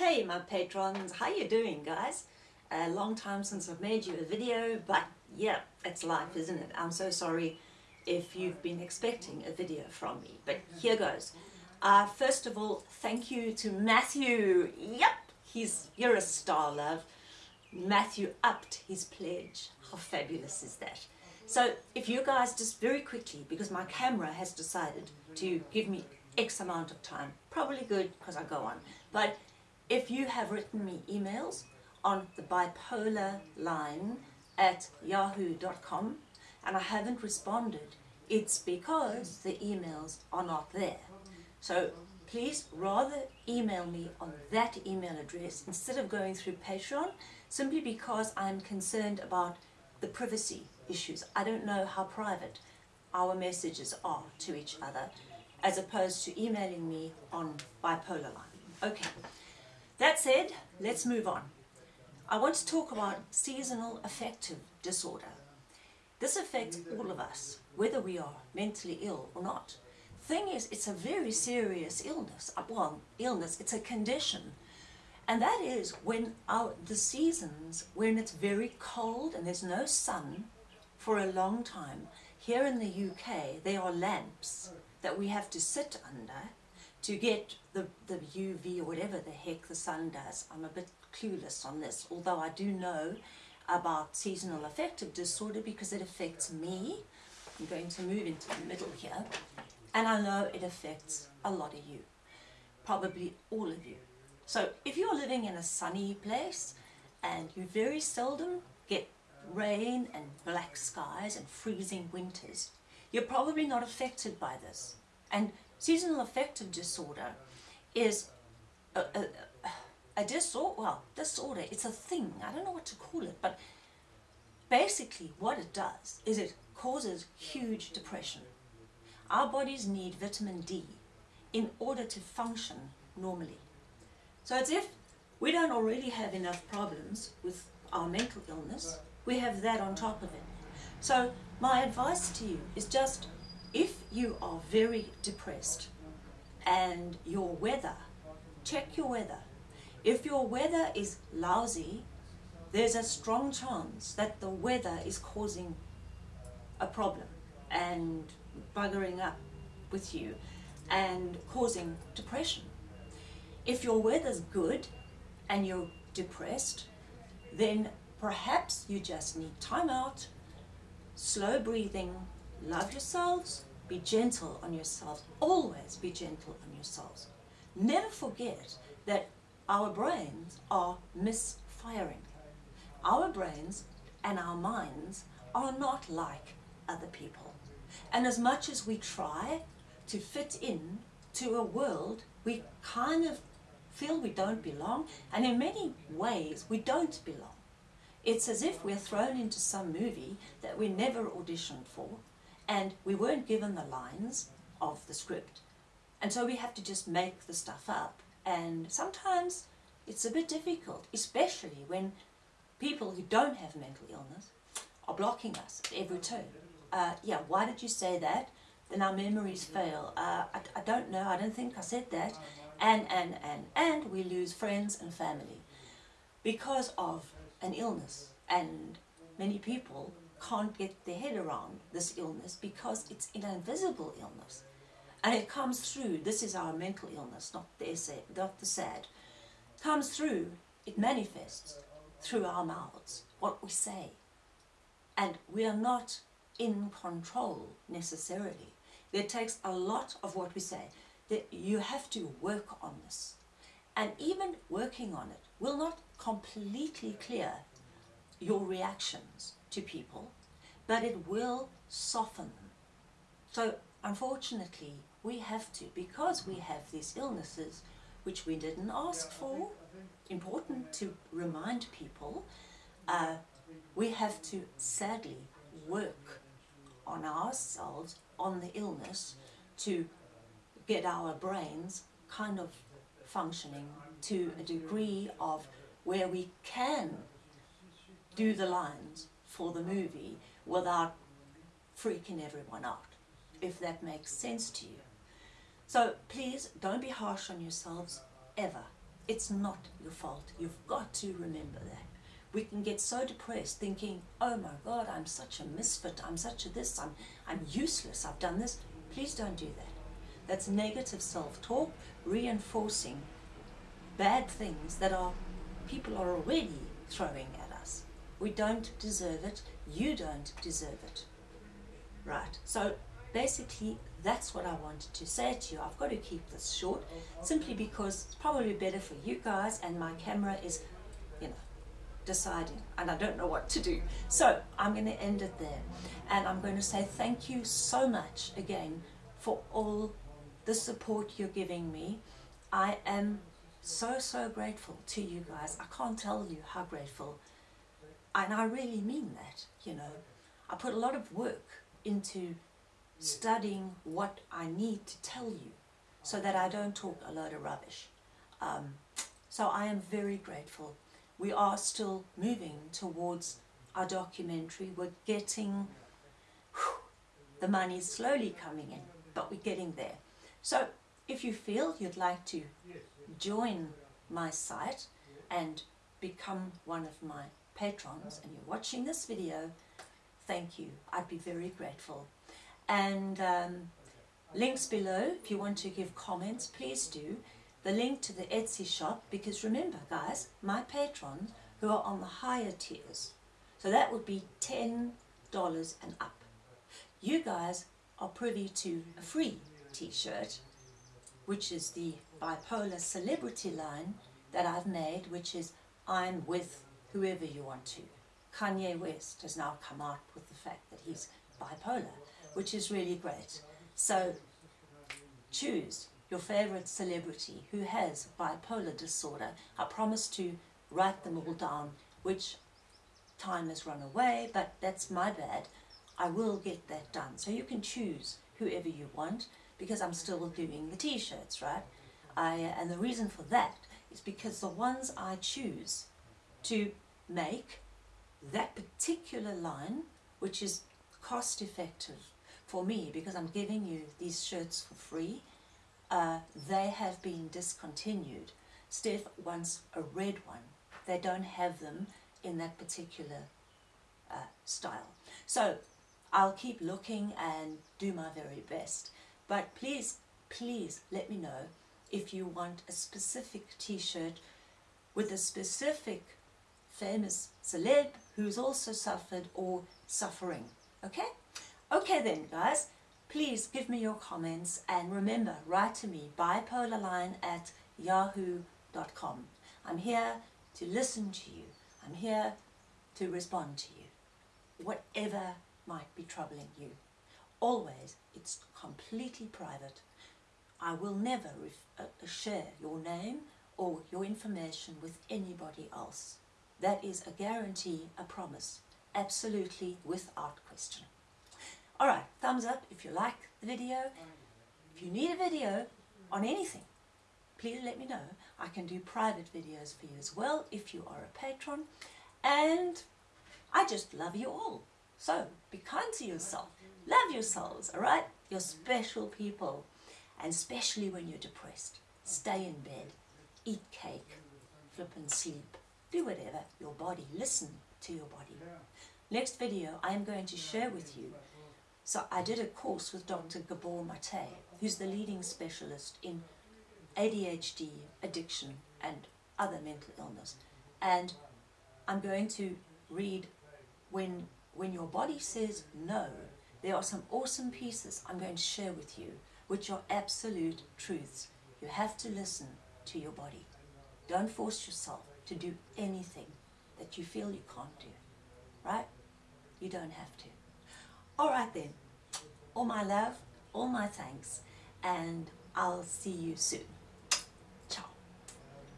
Hey my patrons, how you doing guys? A long time since I've made you a video, but yeah, it's life isn't it? I'm so sorry if you've been expecting a video from me, but here goes. Uh, first of all, thank you to Matthew. Yep, he's, you're a star, love. Matthew upped his pledge. How fabulous is that? So if you guys just very quickly, because my camera has decided to give me X amount of time, probably good because I go on, but if you have written me emails on the bipolar line at yahoo.com and I haven't responded, it's because the emails are not there. So please rather email me on that email address instead of going through Patreon, simply because I'm concerned about the privacy issues. I don't know how private our messages are to each other as opposed to emailing me on bipolar line. Okay, that said, let's move on. I want to talk about seasonal affective disorder. This affects all of us, whether we are mentally ill or not. Thing is, it's a very serious illness. Uh, well, illness, it's a condition. And that is when our, the seasons, when it's very cold and there's no sun, for a long time. Here in the UK, there are lamps that we have to sit under to get the, the UV or whatever the heck the sun does. I'm a bit clueless on this, although I do know about seasonal affective disorder because it affects me. I'm going to move into the middle here. And I know it affects a lot of you, probably all of you. So if you're living in a sunny place and you very seldom get rain and black skies and freezing winters, you're probably not affected by this. And seasonal affective disorder is a, a, a disorder, well, disorder, it's a thing, I don't know what to call it, but basically what it does is it causes huge depression. Our bodies need vitamin D in order to function normally. So it's if we don't already have enough problems with our mental illness, we have that on top of it. So my advice to you is just, if you are very depressed and your weather, check your weather. If your weather is lousy, there's a strong chance that the weather is causing a problem and buggering up with you and causing depression. If your weather's good and you're depressed, then Perhaps you just need time out, slow breathing, love yourselves, be gentle on yourselves, always be gentle on yourselves. Never forget that our brains are misfiring. Our brains and our minds are not like other people. And as much as we try to fit in to a world, we kind of feel we don't belong, and in many ways we don't belong. It's as if we're thrown into some movie that we never auditioned for and we weren't given the lines of the script. And so we have to just make the stuff up. And sometimes it's a bit difficult, especially when people who don't have mental illness are blocking us at every turn. Uh, yeah, why did you say that? Then our memories fail. Uh, I, I don't know, I don't think I said that. And, and, and, and we lose friends and family because of an illness and many people can't get their head around this illness because it's an invisible illness. And it comes through this is our mental illness not the essay, not the sad. Comes through it manifests through our mouths what we say. And we are not in control necessarily. It takes a lot of what we say. That you have to work on this. And even working on it will not completely clear your reactions to people, but it will soften them. So unfortunately, we have to, because we have these illnesses, which we didn't ask for, important to remind people, uh, we have to sadly work on ourselves, on the illness, to get our brains kind of functioning to a degree of where we can do the lines for the movie without freaking everyone out, if that makes sense to you. So please don't be harsh on yourselves ever. It's not your fault. You've got to remember that. We can get so depressed thinking, oh my God, I'm such a misfit, I'm such a this, I'm, I'm useless, I've done this. Please don't do that. That's negative self-talk, reinforcing bad things that are people are already throwing at. We don't deserve it. You don't deserve it. Right. So basically, that's what I wanted to say to you. I've got to keep this short simply because it's probably better for you guys and my camera is, you know, deciding and I don't know what to do. So I'm going to end it there and I'm going to say thank you so much again for all the support you're giving me. I am so, so grateful to you guys. I can't tell you how grateful. And I really mean that, you know. I put a lot of work into studying what I need to tell you so that I don't talk a load of rubbish. Um, so I am very grateful. We are still moving towards our documentary. We're getting, whew, the money slowly coming in, but we're getting there. So if you feel you'd like to join my site and become one of my patrons and you're watching this video, thank you. I'd be very grateful. And um, links below, if you want to give comments, please do. The link to the Etsy shop, because remember guys, my patrons who are on the higher tiers, so that would be $10 and up. You guys are privy to a free t-shirt, which is the bipolar celebrity line that I've made, which is I'm with whoever you want to. Kanye West has now come out with the fact that he's bipolar, which is really great. So choose your favorite celebrity who has bipolar disorder. I promise to write them all down, which time has run away, but that's my bad. I will get that done. So you can choose whoever you want because I'm still doing the t-shirts, right? I, and the reason for that is because the ones I choose to make that particular line, which is cost effective for me because I'm giving you these shirts for free, uh, they have been discontinued. Steph wants a red one. They don't have them in that particular uh, style. So I'll keep looking and do my very best. But please, please let me know if you want a specific t-shirt with a specific famous celeb who's also suffered or suffering. Okay? Okay then guys, please give me your comments and remember, write to me, bipolarline at yahoo.com. I'm here to listen to you. I'm here to respond to you. Whatever might be troubling you. Always, it's completely private I will never uh, share your name or your information with anybody else. That is a guarantee, a promise, absolutely without question. Alright, thumbs up if you like the video. If you need a video on anything, please let me know. I can do private videos for you as well if you are a patron. And I just love you all. So be kind to yourself. Love yourselves, alright? You're special people and especially when you're depressed. Stay in bed, eat cake, flip and sleep, do whatever, your body, listen to your body. Next video I am going to share with you, so I did a course with Dr. Gabor Mate, who's the leading specialist in ADHD, addiction and other mental illness. And I'm going to read when, when your body says no, there are some awesome pieces I'm going to share with you which are absolute truths. You have to listen to your body. Don't force yourself to do anything that you feel you can't do. Right? You don't have to. Alright then. All my love, all my thanks, and I'll see you soon.